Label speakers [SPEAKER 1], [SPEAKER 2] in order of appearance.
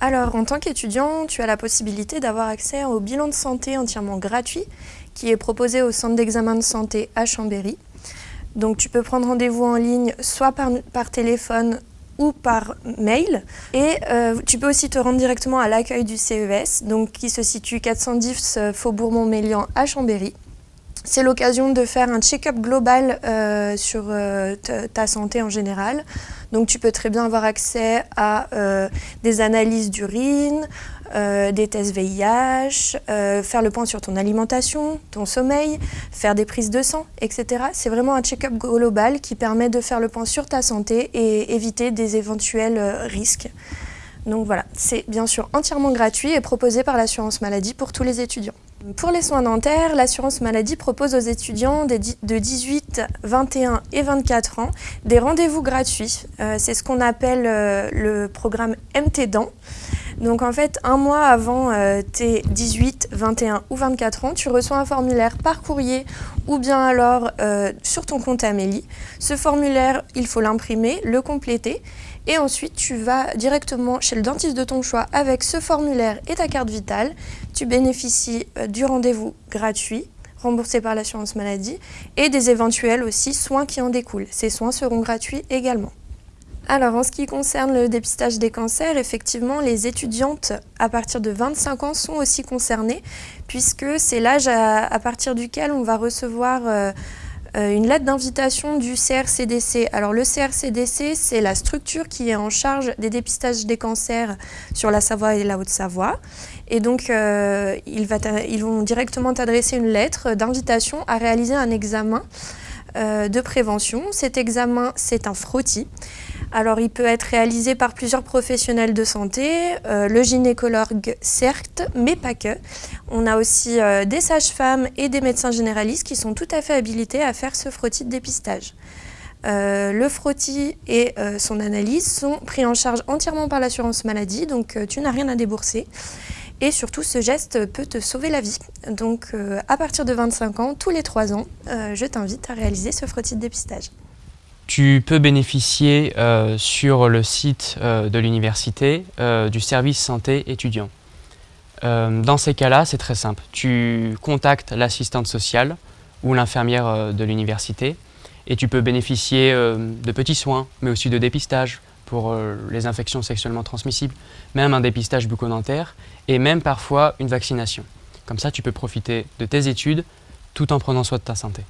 [SPEAKER 1] Alors, en tant qu'étudiant, tu as la possibilité d'avoir accès au bilan de santé entièrement gratuit qui est proposé au centre d'examen de santé à Chambéry. Donc, tu peux prendre rendez-vous en ligne soit par, téléphone ou par mail. Et euh, tu peux aussi te rendre directement à l'accueil du CES, donc qui se situe 410 euh, Faubourg Montmélian à Chambéry. C'est l'occasion de faire un check-up global euh, sur euh, ta santé en général. Donc tu peux très bien avoir accès à euh, des analyses d'urine, des tests VIH, faire le point sur ton alimentation, ton sommeil, faire des prises de sang, etc. C'est vraiment un check-up global qui permet de faire le point sur ta santé et éviter des éventuels risques. Donc voilà, c'est bien sûr entièrement gratuit et proposé par l'assurance maladie pour tous les étudiants. Pour les soins dentaires, l'assurance maladie propose aux étudiants de 18, 21 et 24 ans des rendez-vous gratuits. Euh, c'est ce qu'on appelle euh, le programme MT Dents. Donc en fait, un mois avant euh, tes 18, 21 ou 24 ans, tu reçois un formulaire par courrier ou bien alors sur ton compte Amélie. Ce formulaire, il faut l'imprimer, le compléter et ensuite, tu vas directement chez le dentiste de ton choix avec ce formulaire et ta carte vitale. Tu bénéficies euh, du rendez-vous gratuit remboursé par l'assurance maladie et des éventuels aussi soins qui en découlent. Ces soins seront gratuits également. Alors en ce qui concerne le dépistage des cancers, effectivement les étudiantes à partir de 25 ans sont aussi concernées puisque c'est l'âge à, partir duquel on va recevoir euh, euh, une lettre d'invitation du CRCDC. Alors le CRCDC, c'est la structure qui est en charge des dépistages des cancers sur la Savoie et la Haute-Savoie. Et donc, euh, ils, vont directement t'adresser une lettre d'invitation à réaliser un examen de prévention. Cet examen, c'est un frottis. Alors, il peut être réalisé par plusieurs professionnels de santé, euh, le gynécologue certes, mais pas que. On a aussi euh, des sages-femmes et des médecins généralistes qui sont tout à fait habilités à faire ce frottis de dépistage. Euh, le frottis et son analyse sont pris en charge entièrement par l'assurance maladie, donc tu n'as rien à débourser. Et surtout, ce geste peut te sauver la vie. Donc, à partir de 25 ans, tous les 3 ans, je t'invite à réaliser ce frottis de dépistage.
[SPEAKER 2] Tu peux bénéficier euh, sur le site euh, de l'université euh, du service santé étudiant. dans ces cas-là, c'est très simple. Tu contactes l'assistante sociale ou l'infirmière de l'université et tu peux bénéficier de petits soins, mais aussi de dépistage pour les infections sexuellement transmissibles, même un dépistage bucco-dentaire et même parfois une vaccination. Comme ça, tu peux profiter de tes études tout en prenant soin de ta santé.